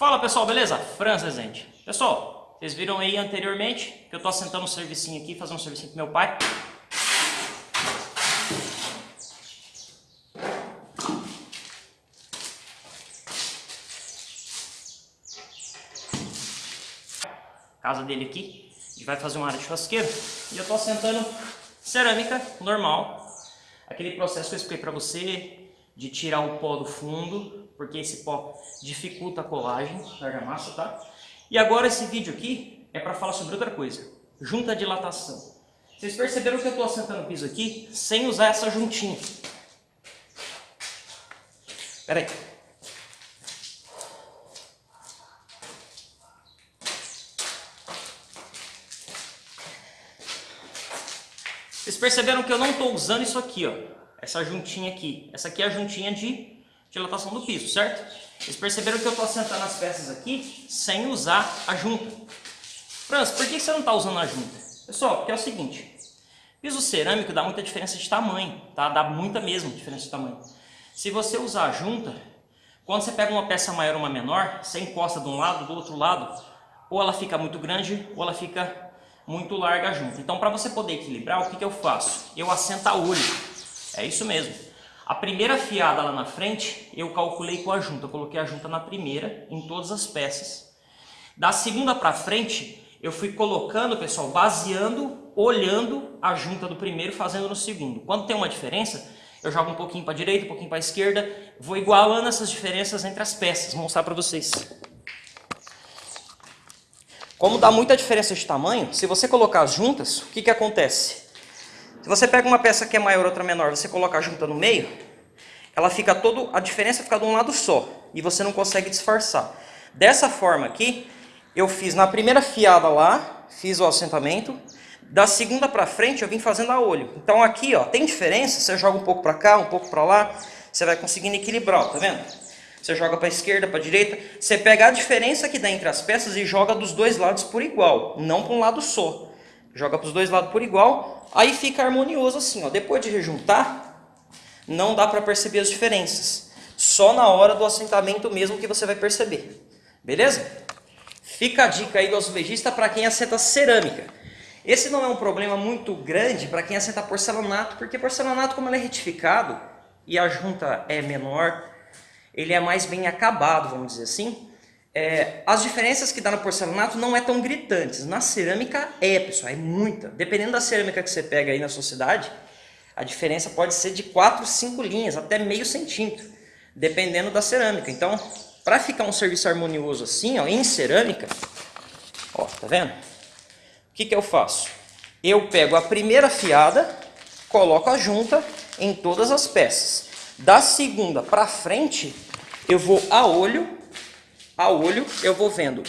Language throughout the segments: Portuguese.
Fala pessoal, beleza? Franz Rezende. Pessoal, vocês viram aí anteriormente que eu estou assentando um servicinho aqui, fazendo um servicinho com meu pai. Casa dele aqui, a gente vai fazer uma área de churrasqueiro e eu estou assentando cerâmica normal. Aquele processo que eu expliquei para você, de tirar o pó do fundo, porque esse pó dificulta a colagem da argamassa, tá? E agora esse vídeo aqui é para falar sobre outra coisa, junta dilatação. Vocês perceberam que eu estou assentando o piso aqui sem usar essa juntinha. Espera aí. Vocês perceberam que eu não estou usando isso aqui, ó essa juntinha aqui. Essa aqui é a juntinha de dilatação do piso, certo? Vocês perceberam que eu estou assentando as peças aqui sem usar a junta. Franz, por que você não está usando a junta? Pessoal, porque é o seguinte, piso cerâmico dá muita diferença de tamanho, tá? Dá muita mesmo diferença de tamanho. Se você usar a junta, quando você pega uma peça maior ou uma menor, você encosta de um lado, do outro lado, ou ela fica muito grande, ou ela fica muito larga junto. Então, para você poder equilibrar, o que, que eu faço? Eu assento a olho. É isso mesmo. A primeira fiada lá na frente, eu calculei com a junta. Eu coloquei a junta na primeira, em todas as peças. Da segunda para frente, eu fui colocando, pessoal, baseando, olhando a junta do primeiro, fazendo no segundo. Quando tem uma diferença, eu jogo um pouquinho para a direita, um pouquinho para a esquerda, vou igualando essas diferenças entre as peças. Vou mostrar para vocês. Como dá muita diferença de tamanho, se você colocar as juntas, o que, que acontece? Se você pega uma peça que é maior, outra menor, você coloca a junta no meio, ela fica todo, a diferença fica de um lado só, e você não consegue disfarçar. Dessa forma aqui, eu fiz na primeira fiada lá, fiz o assentamento, da segunda para frente eu vim fazendo a olho. Então aqui, ó, tem diferença, você joga um pouco para cá, um pouco para lá, você vai conseguindo equilibrar, ó, tá vendo? Você joga para esquerda, para direita, você pega a diferença que dá entre as peças e joga dos dois lados por igual, não para um lado só. Joga para os dois lados por igual, aí fica harmonioso assim. Ó. Depois de rejuntar, não dá para perceber as diferenças. Só na hora do assentamento mesmo que você vai perceber. Beleza? Fica a dica aí do azulejista para quem assenta cerâmica. Esse não é um problema muito grande para quem assenta porcelanato, porque porcelanato, como ele é retificado e a junta é menor, ele é mais bem acabado, vamos dizer assim. É, as diferenças que dá no porcelanato não é tão gritantes. Na cerâmica é, pessoal, é muita. Dependendo da cerâmica que você pega aí na sua cidade, a diferença pode ser de 4, 5 linhas, até meio centímetro, dependendo da cerâmica. Então, para ficar um serviço harmonioso assim, ó, em cerâmica, ó, tá vendo? O que, que eu faço? Eu pego a primeira fiada, coloco a junta em todas as peças. Da segunda para frente, eu vou a olho a olho, eu vou vendo.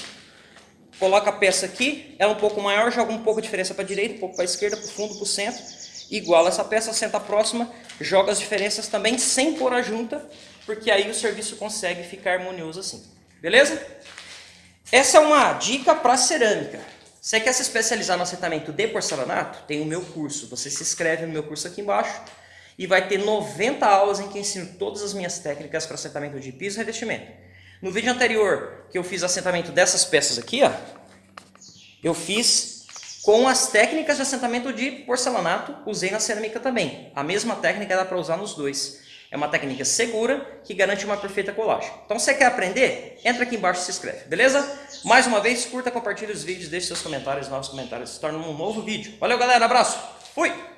Coloca a peça aqui, ela é um pouco maior, joga um pouco de diferença para a direita, um pouco para a esquerda, para o fundo, para o centro. Iguala essa peça, senta a próxima, joga as diferenças também sem pôr a junta, porque aí o serviço consegue ficar harmonioso assim. Beleza? Essa é uma dica para cerâmica. Você quer se especializar no assentamento de porcelanato? Tem o meu curso. Você se inscreve no meu curso aqui embaixo e vai ter 90 aulas em que ensino todas as minhas técnicas para assentamento de piso e revestimento. No vídeo anterior, que eu fiz assentamento dessas peças aqui, ó, eu fiz com as técnicas de assentamento de porcelanato, usei na cerâmica também. A mesma técnica dá para usar nos dois. É uma técnica segura que garante uma perfeita colagem. Então, se você quer aprender? Entra aqui embaixo e se inscreve, beleza? Mais uma vez, curta, compartilhe os vídeos, deixe seus comentários, novos comentários, se torna um novo vídeo. Valeu, galera, abraço, fui!